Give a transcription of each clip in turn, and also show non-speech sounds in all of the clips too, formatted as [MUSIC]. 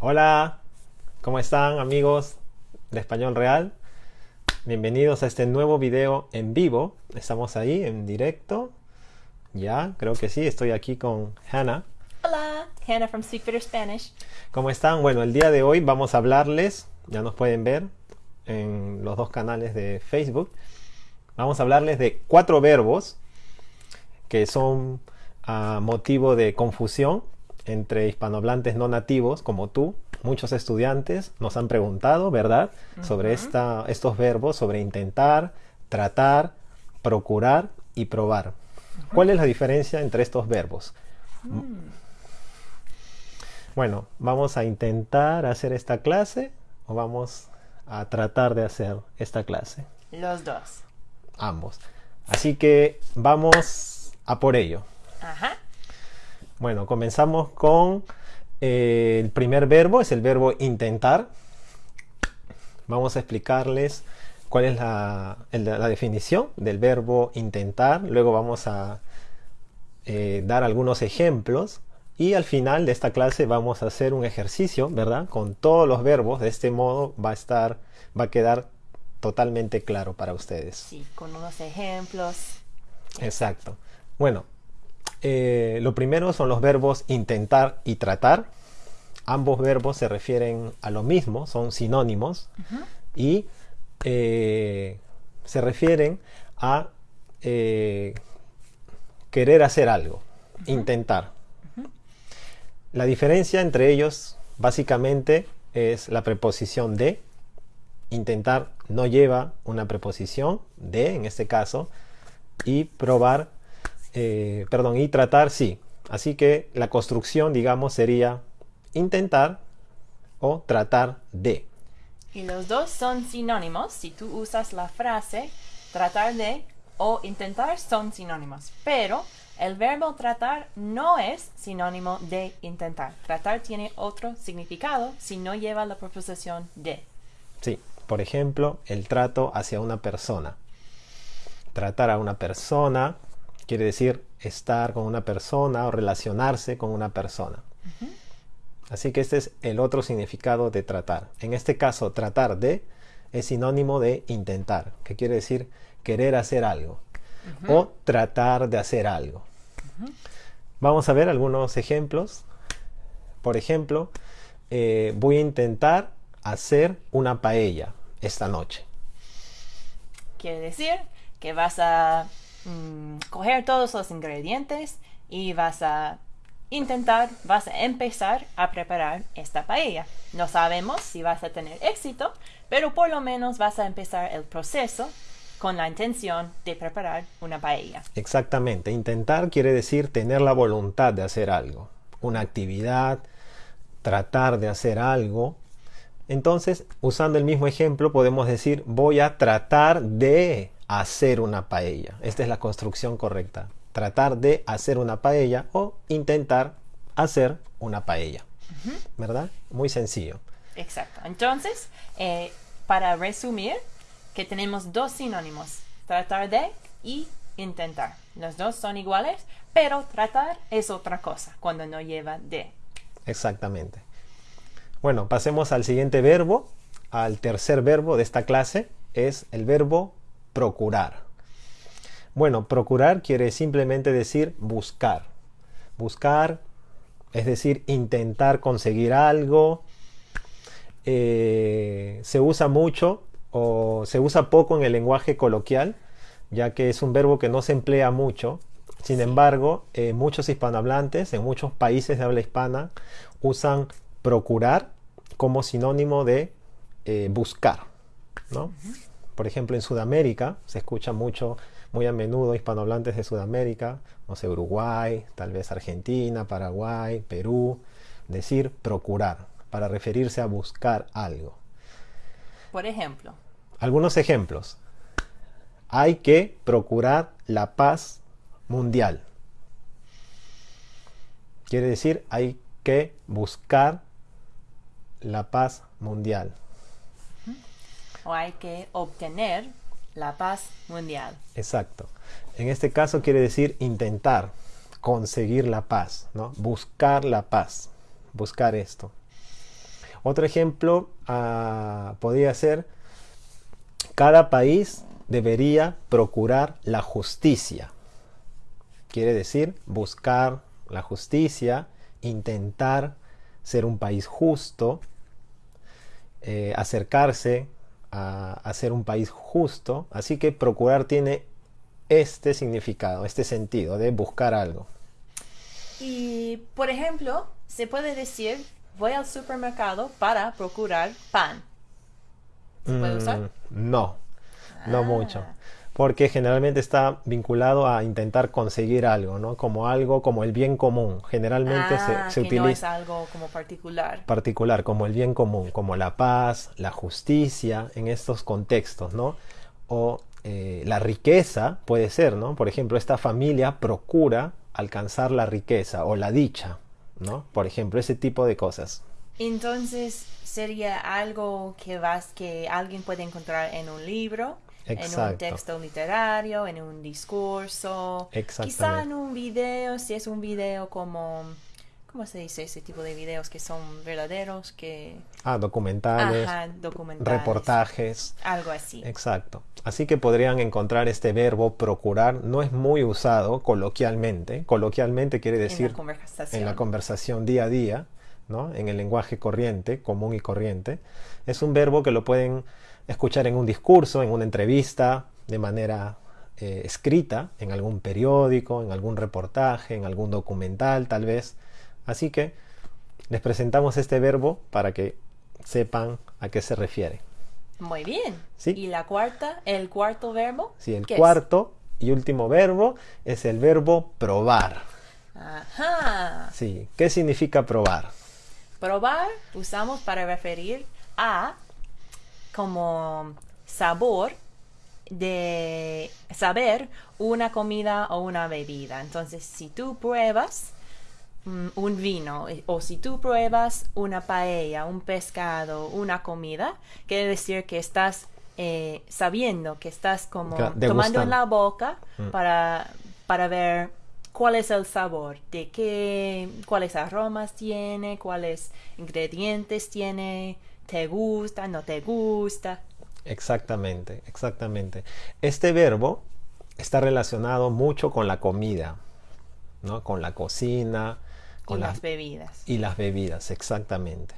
Hola, ¿cómo están amigos de Español Real? Bienvenidos a este nuevo video en vivo. Estamos ahí en directo. Ya, creo que sí, estoy aquí con Hannah. Hola, Hannah from Speak Better Spanish. ¿Cómo están? Bueno, el día de hoy vamos a hablarles, ya nos pueden ver en los dos canales de Facebook. Vamos a hablarles de cuatro verbos que son a motivo de confusión entre hispanohablantes no nativos como tú. Muchos estudiantes nos han preguntado, ¿verdad?, sobre esta, estos verbos, sobre intentar, tratar, procurar y probar. ¿Cuál es la diferencia entre estos verbos? Bueno, vamos a intentar hacer esta clase o vamos a tratar de hacer esta clase. Los dos. Ambos. Así que vamos a por ello. Ajá. Bueno, comenzamos con eh, el primer verbo, es el verbo intentar. Vamos a explicarles cuál es la, el- la definición del verbo intentar. Luego vamos a eh, dar algunos ejemplos. Y al final de esta clase vamos a hacer un ejercicio, ¿verdad? Con todos los verbos. De este modo va a estar, va a quedar totalmente claro para ustedes. Sí, con unos ejemplos. Exacto. Bueno, eh, lo primero son los verbos intentar y tratar. Ambos verbos se refieren a lo mismo, son sinónimos y eh, se refieren a eh, querer hacer algo, intentar. La diferencia entre ellos básicamente es la preposición de. Intentar no lleva una preposición de, en este caso, y probar, eh, perdón, y tratar sí. Así que la construcción, digamos, sería intentar o tratar de. Y los dos son sinónimos. Si tú usas la frase tratar de o intentar son sinónimos. Pero el verbo tratar no es sinónimo de intentar. Tratar tiene otro significado si no lleva la preposición de. Sí, por ejemplo, el trato hacia una persona. Tratar a una persona quiere decir estar con una persona o relacionarse con una persona. Así que este es el otro significado de tratar. En este caso, tratar de es sinónimo de intentar, que quiere decir querer hacer algo o tratar de hacer algo. Vamos a ver algunos ejemplos. Por ejemplo, eh, voy a intentar hacer una paella esta noche. Quiere decir que vas a mm, coger todos los ingredientes y vas a intentar, vas a empezar a preparar esta paella. No sabemos si vas a tener éxito, pero por lo menos vas a empezar el proceso con la intención de preparar una paella. Exactamente, intentar quiere decir tener la voluntad de hacer algo, una actividad, tratar de hacer algo. Entonces, usando el mismo ejemplo, podemos decir voy a tratar de hacer una paella. Esta es la construcción correcta. Tratar de hacer una paella o intentar hacer una paella. ¿Verdad? Muy sencillo. Exacto. Entonces, eh, para resumir, que tenemos dos sinónimos, tratar de y intentar. Los dos son iguales, pero tratar es otra cosa cuando no lleva de. Exactamente. Bueno, pasemos al siguiente verbo, al tercer verbo de esta clase, es el verbo procurar. Bueno, procurar quiere simplemente decir buscar. Buscar, es decir, intentar conseguir algo. Eh, se usa mucho o se usa poco en el lenguaje coloquial, ya que es un verbo que no se emplea mucho. Sin embargo, eh, muchos hispanohablantes en muchos países de habla hispana usan procurar como sinónimo de eh, buscar. ¿no? Por ejemplo, en Sudamérica se escucha mucho, muy a menudo, hispanohablantes de Sudamérica, no sé, Uruguay, tal vez Argentina, Paraguay, Perú, decir procurar para referirse a buscar algo. Por ejemplo, Algunos ejemplos. Hay que procurar la paz mundial. Quiere decir, hay que buscar la paz mundial. Hay que obtener la paz mundial. Exacto. En este caso quiere decir intentar conseguir la paz, ¿no? Buscar la paz. buscar esto. Otro ejemplo ah, podría ser, cada país debería procurar la justicia. Quiere decir buscar la justicia, intentar ser un país justo, eh, acercarse a, a ser un país justo. Así que procurar tiene este significado, este sentido de buscar algo. Y, por ejemplo, se puede decir, voy al supermercado para procurar pan. ¿Se puede usar? Mm, No, no Ah. mucho. Porque generalmente está vinculado a intentar conseguir algo, ¿no? Como algo, como el bien común. Generalmente se- Ah, se, que no es utiliza algo como particular. particular, como el bien común, como la paz, la justicia, en estos contextos, ¿no? O eh, la riqueza puede ser, ¿no? Por ejemplo, esta familia procura alcanzar la riqueza o la dicha, ¿no? Por ejemplo, ese tipo de cosas. Entonces, sería algo que vas que alguien puede encontrar en un libro, en un texto literario, en un discurso, quizá en un video, si es un video como ¿cómo se dice ese tipo de videos que son verdaderos que Ah, documentales, ajá, documentales, reportajes. algo así. Exacto. Así que podrían encontrar este verbo procurar. No es muy usado coloquialmente. Coloquialmente quiere en decir la conversación. en la conversación día a día, ¿no? en el lenguaje corriente, común y corriente. Es un verbo que lo pueden escuchar en un discurso, en una entrevista, de manera eh, escrita, en algún periódico, en algún reportaje, en algún documental tal vez. Así que les presentamos este verbo para que sepan a qué se refiere. Muy bien. Sí. Y la cuarta, el cuarto verbo. Sí, el cuarto y último verbo es el verbo probar. Ajá. Sí, ¿qué significa probar? Probar usamos para referir a como sabor de saber una comida o una bebida. Entonces, si tú pruebas mm, un vino eh, o si tú pruebas una paella, un pescado, una comida, quiere decir que estás eh, sabiendo, que estás como tomando en la boca Mm. para, para ver cuál es el sabor, de qué, cuáles aromas tiene, cuáles ingredientes tiene, te gusta, no te gusta. Exactamente, exactamente. Este verbo está relacionado mucho con la comida, ¿no? Con la cocina, con y las, las bebidas. y las bebidas, exactamente.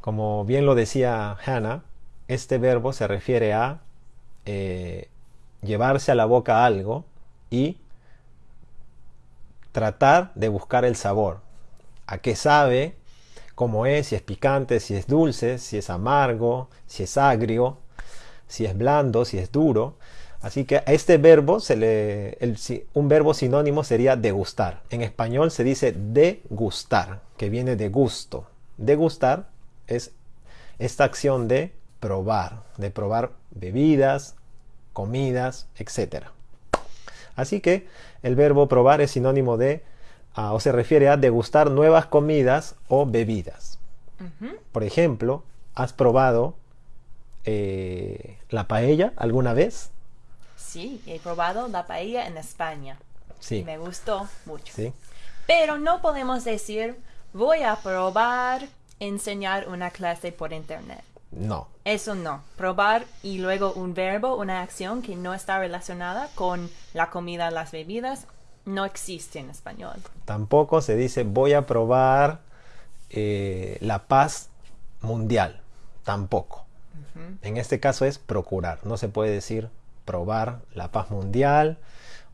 Como bien lo decía Hannah, este verbo se refiere a eh, llevarse a la boca algo y tratar de buscar el sabor. ¿A qué sabe? ¿Cómo es? Si es picante, si es dulce, si es amargo, si es agrio, si es blando, si es duro. Así que a este verbo, se le, un verbo sinónimo sería degustar. En español se dice degustar, que viene de gusto. Degustar es esta acción de probar, de probar bebidas, comidas, etc. Así que el verbo probar es sinónimo de, o se refiere a degustar nuevas comidas o bebidas. Por ejemplo, ¿has probado eh, la paella alguna vez? Sí, he probado la paella en España. Sí. Y me gustó mucho. ¿Sí? Pero no podemos decir, voy a probar enseñar una clase por internet. No. Eso no. Probar y luego un verbo, una acción que no está relacionada con la comida, las bebidas, no existe en español. Tampoco se dice voy a probar eh, la paz mundial. Tampoco. En este caso es procurar. No se puede decir probar la paz mundial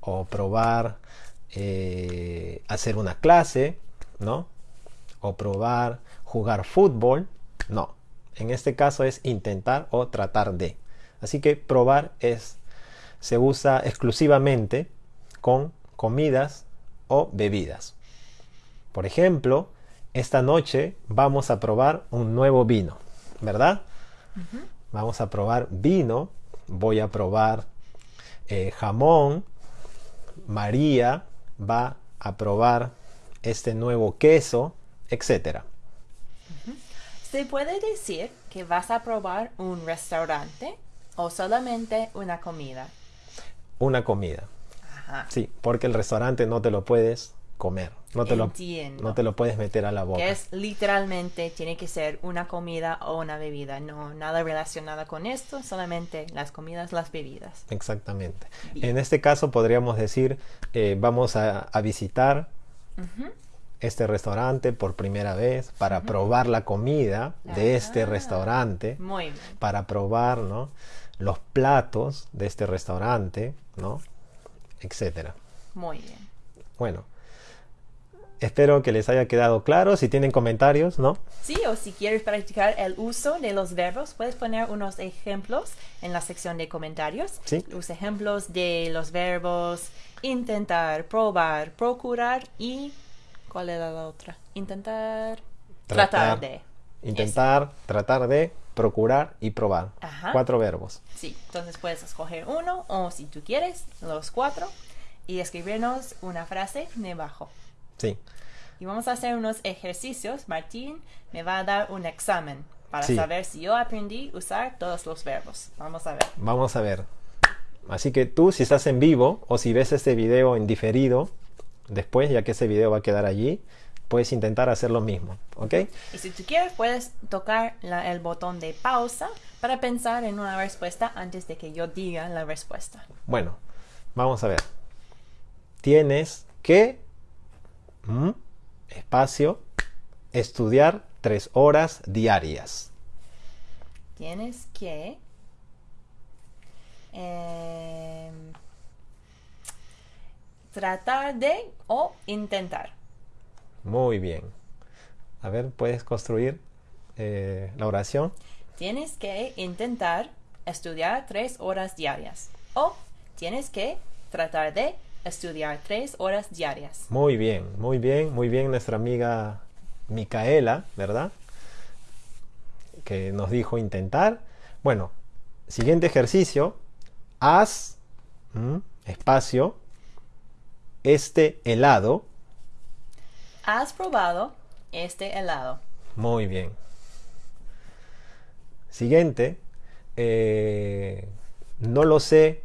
o probar eh, hacer una clase, ¿no? O probar jugar fútbol. No. En este caso es intentar o tratar de. Así que probar es se usa exclusivamente con comidas o bebidas. Por ejemplo, esta noche vamos a probar un nuevo vino, ¿verdad? Vamos a probar vino, voy a probar eh, jamón, María va a probar este nuevo queso, etc. Se puede decir que vas a probar un restaurante o solamente una comida. Una comida, Ajá. sí, porque el restaurante no te lo puedes comer. No te, lo, no te lo puedes meter a la boca. Que es literalmente, tiene que ser una comida o una bebida. No, nada relacionado con esto, solamente las comidas, las bebidas. Exactamente. Bien. En este caso podríamos decir, eh, vamos a, a visitar este restaurante por primera vez para probar la comida de este Ah. restaurante, Muy bien. para probar ¿no? los platos de este restaurante, ¿no? Etcétera. Muy bien. Bueno, espero que les haya quedado claro. Si tienen comentarios, ¿no? Sí, o si quieres practicar el uso de los verbos, puedes poner unos ejemplos en la sección de comentarios. Sí. Los ejemplos de los verbos intentar, probar, procurar y... ¿Cuál era la otra? Intentar... Tratar, de. Intentar, tratar de, procurar y probar. Ajá. Cuatro verbos. Sí, entonces puedes escoger uno o si tú quieres, los cuatro y escribirnos una frase debajo. Sí. Y vamos a hacer unos ejercicios. Martín me va a dar un examen para Sí. saber si yo aprendí a usar todos los verbos. Vamos a ver. Vamos a ver. Así que tú, si estás en vivo o si ves este video en diferido, después, ya que ese video va a quedar allí, puedes intentar hacer lo mismo. ¿Ok? Y si tú quieres, puedes tocar la- el botón de pausa para pensar en una respuesta antes de que yo diga la respuesta. Bueno, vamos a ver. Tienes que, mm, espacio, estudiar tres horas diarias. Tienes que em, tratar de o intentar. Muy bien. A ver, puedes construir eh, la oración. Tienes que intentar estudiar tres horas diarias. O tienes que tratar de estudiar tres horas diarias. Muy bien, muy bien, muy bien nuestra amiga Micaela, ¿verdad? Que nos dijo intentar. Bueno, siguiente ejercicio. Haz mm, espacio este helado. ¿Has probado este helado? Muy bien. Siguiente. eh, no lo sé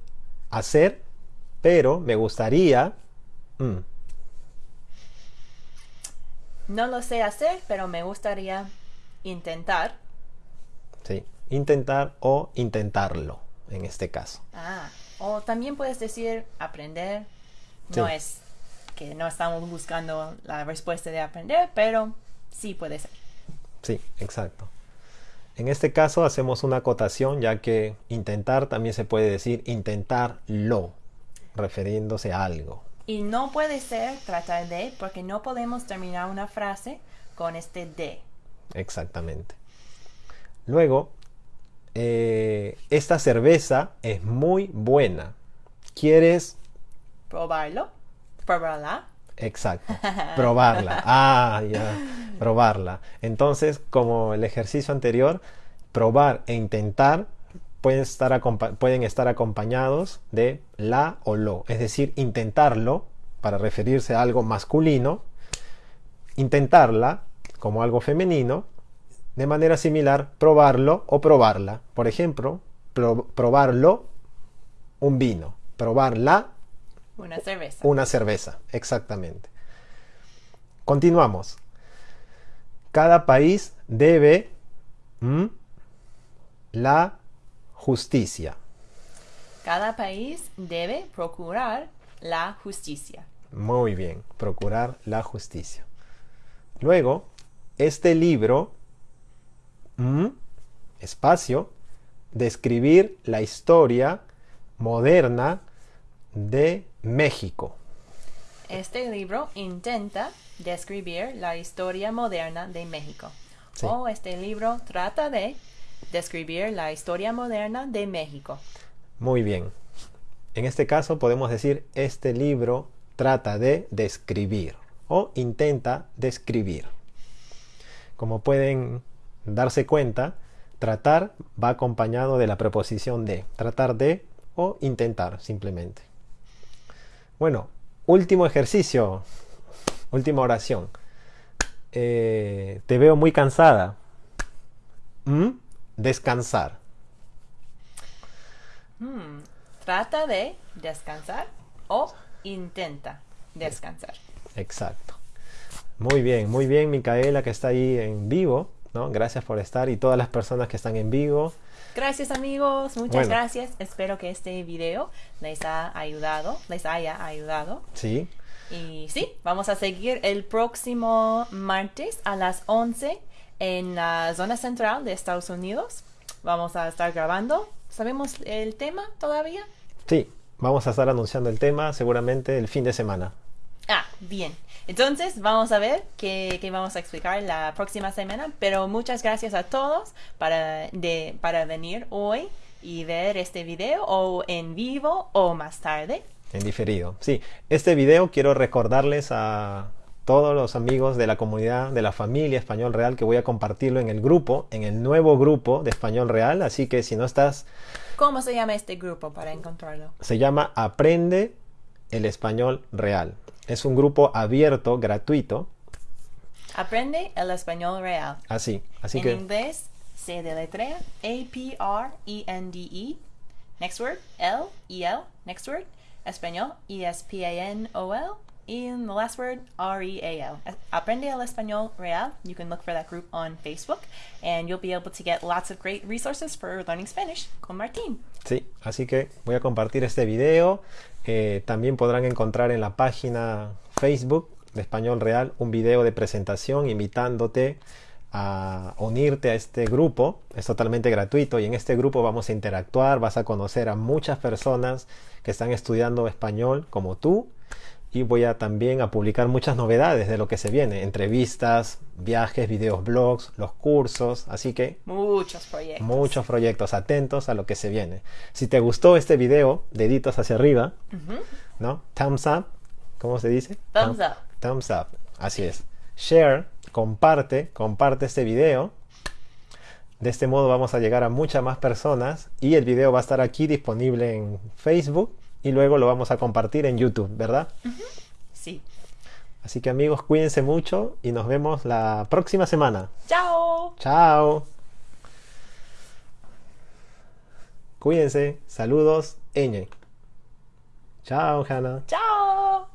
hacer, pero me gustaría. mm, No lo sé hacer, pero me gustaría intentar. sí, intentar o intentarlo en este caso. Ah, o también puedes decir aprender. No Sí. es que no estamos buscando la respuesta de aprender, pero sí puede ser. Sí, exacto. En este caso hacemos una acotación ya que intentar también se puede decir intentarlo, refiriéndose a algo. Y no puede ser tratar de, porque no podemos terminar una frase con este de. Exactamente. Luego, eh, esta cerveza es muy buena. ¿Quieres? Probarlo. Probarla. Exacto. [LAUGHS] Probarla. Ah, ya. Probarla. Entonces, como el ejercicio anterior, probar e intentar pueden estar, pueden estar acompañados de la o lo. Es decir, intentarlo para referirse a algo masculino. Intentarla como algo femenino. De manera similar, probarlo o probarla. Por ejemplo, pro- probarlo, un vino. Probarla, Una cerveza. una cerveza, exactamente. Continuamos. Cada país debe la justicia. Cada país debe procurar la justicia. Muy bien, procurar la justicia. Luego, este libro, espacio, describir la historia moderna de México. Este libro intenta describir la historia moderna de México. Sí. O este libro trata de describir la historia moderna de México. Muy bien. En este caso podemos decir este libro trata de describir o intenta describir. Como pueden darse cuenta, tratar va acompañado de la preposición de, tratar de o intentar simplemente. Bueno, último ejercicio, última oración. Eh, te veo muy cansada. ¿Mm? Descansar. Trata de descansar o intenta descansar. Exacto. Muy bien, muy bien, Micaela, que está ahí en vivo. ¿no? Gracias por estar y todas las personas que están en vivo. Gracias amigos, muchas Bueno. gracias. Espero que este video les ha ayudado, les haya ayudado. Sí, Y sí, vamos a seguir el próximo martes a las 11 en la zona central de Estados Unidos. Vamos a estar grabando. ¿Sabemos el tema todavía? sí. Vamos a estar anunciando el tema seguramente el fin de semana. Ah, bien. Entonces, vamos a ver qué, qué vamos a explicar la próxima semana. Pero muchas gracias a todos para, de, para venir hoy y ver este video o en vivo o más tarde. En diferido. Sí, este video quiero recordarles a todos los amigos de la comunidad, de la familia Español Real, que voy a compartirlo en el grupo, en el nuevo grupo de Español Real. Así que si no estás, ¿Cómo se llama este grupo para encontrarlo? se llama Aprende el Español Real. Es un grupo abierto, gratuito. Aprende el español real. Así, así en que inglés se deletrea A-P-R-E-N-D-E. Next word, L, E-L. Next word, español, E E-S-P-A-N-O-L. And the last word, R-E-A-L. Aprende el español real. You can look for that group on Facebook and you'll be able to get lots of great resources for learning Spanish con Martín. Sí, así que voy a compartir este video. Eh, también podrán encontrar en la página Facebook de Español Real un video de presentación invitándote a unirte a este grupo. Es totalmente gratuito y en este grupo vamos a interactuar, vas a conocer a muchas personas que están estudiando español como tú y voy a también a publicar muchas novedades de lo que se viene, entrevistas, viajes, videos, blogs, los cursos, así que Muchos proyectos. muchos proyectos atentos a lo que se viene. Si te gustó este video, deditos hacia arriba, ¿no? Thumbs up, ¿cómo se dice? Thumbs Thumb- up. Thumbs up, así es. Share, comparte, comparte este video. De este modo vamos a llegar a muchas más personas y el video va a estar aquí disponible en Facebook y luego lo vamos a compartir en YouTube, ¿verdad? Sí. Así que amigos, cuídense mucho y nos vemos la próxima semana. Chao. Chao. Cuídense. Saludos, Eñe. Chao, Hannah. Chao.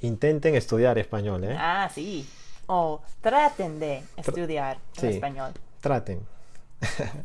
Intenten estudiar español, ¿eh? Ah, sí. O traten de estudiar Sí. español. Traten. [LAUGHS]